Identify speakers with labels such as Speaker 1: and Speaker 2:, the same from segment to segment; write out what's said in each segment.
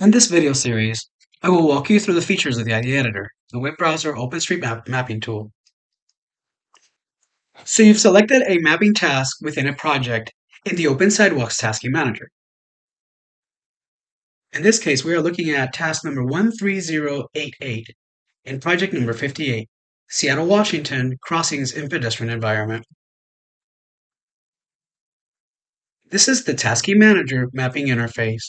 Speaker 1: In this video series, I will walk you through the features of the ID Editor, the web browser OpenStreetMap mapping tool. So you've selected a mapping task within a project in the Open Sidewalks Tasking Manager. In this case, we are looking at task number 13088 in project number 58, Seattle, Washington, Crossings in Pedestrian Environment. This is the Tasking Manager mapping interface.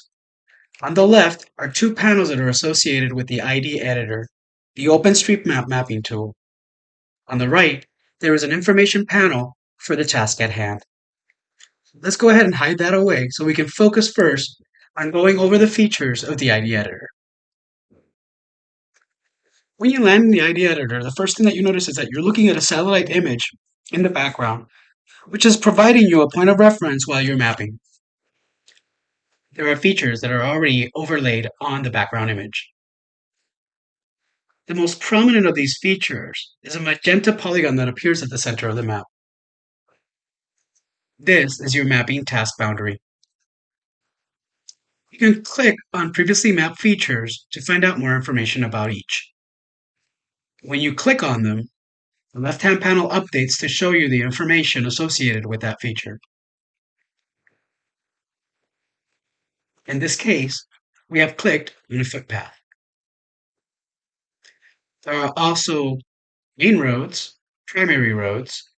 Speaker 1: On the left are two panels that are associated with the ID editor, the OpenStreetMap mapping tool. On the right, there is an information panel for the task at hand. Let's go ahead and hide that away so we can focus first on going over the features of the ID editor. When you land in the ID editor, the first thing that you notice is that you're looking at a satellite image in the background, which is providing you a point of reference while you're mapping there are features that are already overlaid on the background image. The most prominent of these features is a magenta polygon that appears at the center of the map. This is your mapping task boundary. You can click on previously mapped features to find out more information about each. When you click on them, the left-hand panel updates to show you the information associated with that feature. In this case, we have clicked on a footpath. There are also main roads, primary roads,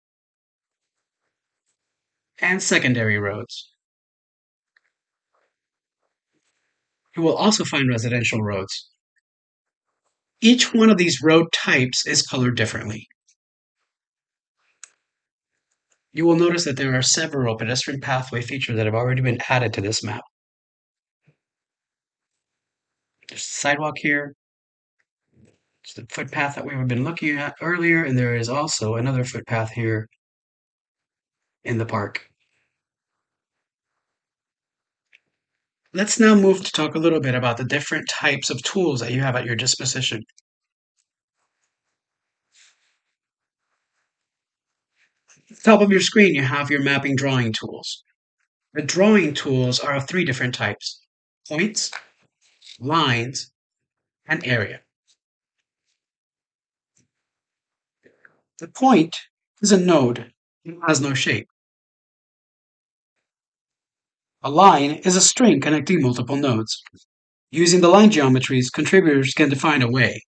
Speaker 1: and secondary roads. You will also find residential roads. Each one of these road types is colored differently. You will notice that there are several pedestrian pathway features that have already been added to this map. There's a sidewalk here. It's the footpath that we've been looking at earlier, and there is also another footpath here in the park. Let's now move to talk a little bit about the different types of tools that you have at your disposition. At the top of your screen, you have your mapping drawing tools. The drawing tools are of three different types, points, lines, and area. The point is a node and has no shape. A line is a string connecting multiple nodes. Using the line geometries, contributors can define a way.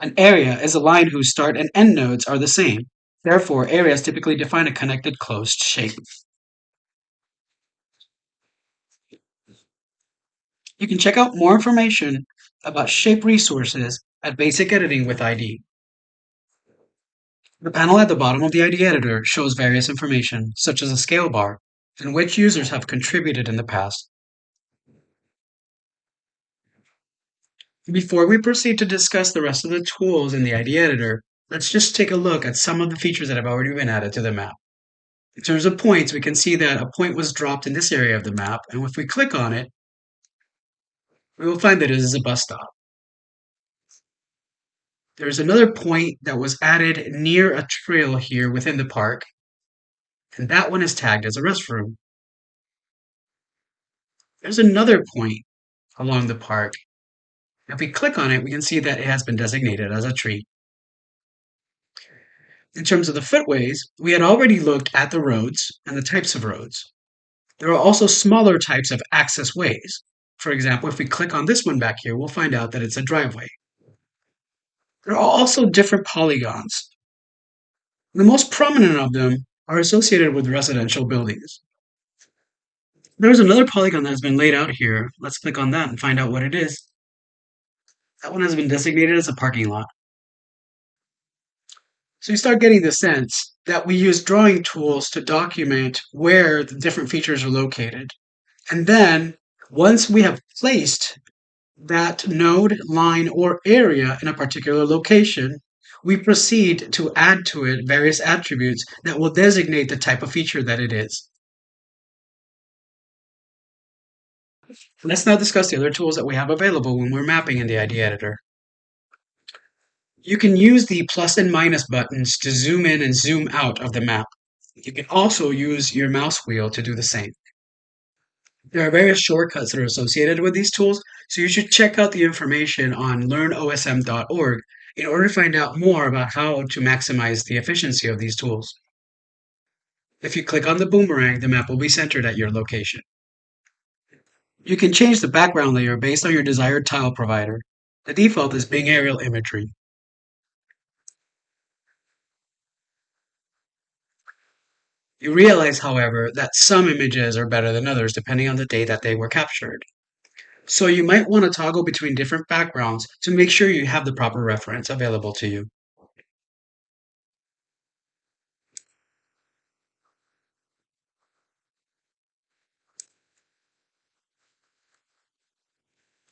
Speaker 1: An area is a line whose start and end nodes are the same. Therefore, areas typically define a connected closed shape. You can check out more information about shape resources at Basic Editing with ID. The panel at the bottom of the ID editor shows various information, such as a scale bar, and which users have contributed in the past. Before we proceed to discuss the rest of the tools in the ID editor, let's just take a look at some of the features that have already been added to the map. In terms of points, we can see that a point was dropped in this area of the map, and if we click on it, we will find that it is a bus stop. There's another point that was added near a trail here within the park, and that one is tagged as a restroom. There's another point along the park. If we click on it, we can see that it has been designated as a tree. In terms of the footways, we had already looked at the roads and the types of roads. There are also smaller types of access ways. For example, if we click on this one back here, we'll find out that it's a driveway. There are also different polygons. The most prominent of them are associated with residential buildings. There's another polygon that has been laid out here. Let's click on that and find out what it is. That one has been designated as a parking lot. So you start getting the sense that we use drawing tools to document where the different features are located. And then once we have placed that node, line, or area in a particular location, we proceed to add to it various attributes that will designate the type of feature that it is. Let's now discuss the other tools that we have available when we're mapping in the ID editor. You can use the plus and minus buttons to zoom in and zoom out of the map. You can also use your mouse wheel to do the same. There are various shortcuts that are associated with these tools, so you should check out the information on learnosm.org in order to find out more about how to maximize the efficiency of these tools. If you click on the boomerang, the map will be centered at your location. You can change the background layer based on your desired tile provider. The default is Bing Aerial Imagery. You realize, however, that some images are better than others depending on the day that they were captured. So you might want to toggle between different backgrounds to make sure you have the proper reference available to you.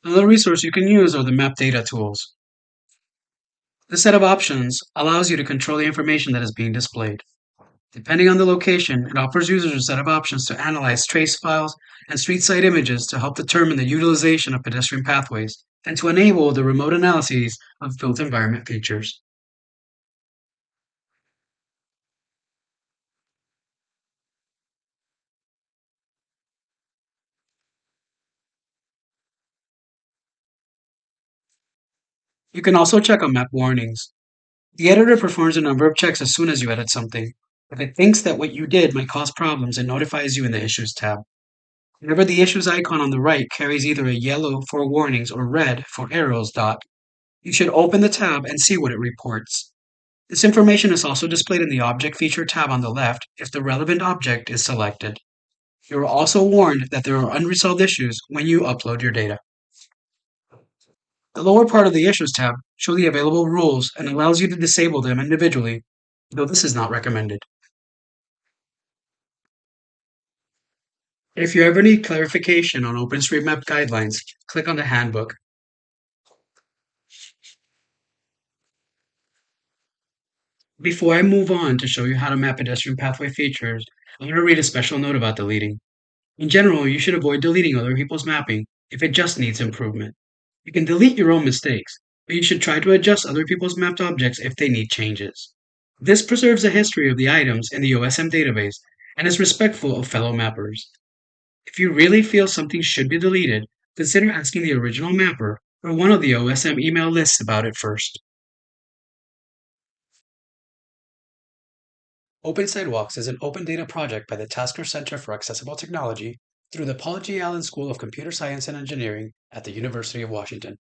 Speaker 1: Another resource you can use are the map data tools. The set of options allows you to control the information that is being displayed. Depending on the location, it offers users a set of options to analyze trace files and street side images to help determine the utilization of pedestrian pathways and to enable the remote analyses of built environment features. You can also check on map warnings. The editor performs a number of checks as soon as you edit something. If it thinks that what you did might cause problems, it notifies you in the Issues tab. Whenever the Issues icon on the right carries either a yellow for warnings or red for errors dot, you should open the tab and see what it reports. This information is also displayed in the Object Feature tab on the left if the relevant object is selected. You are also warned that there are unresolved issues when you upload your data. The lower part of the Issues tab shows the available rules and allows you to disable them individually, though this is not recommended. If you ever need clarification on OpenStreetMap guidelines, click on the Handbook. Before I move on to show you how to map pedestrian pathway features, I'm going to read a special note about deleting. In general, you should avoid deleting other people's mapping if it just needs improvement. You can delete your own mistakes, but you should try to adjust other people's mapped objects if they need changes. This preserves the history of the items in the OSM database and is respectful of fellow mappers. If you really feel something should be deleted, consider asking the original mapper or one of the OSM email lists about it first. Open Sidewalks is an open data project by the Taskar Center for Accessible Technology through the Paul G. Allen School of Computer Science and Engineering at the University of Washington.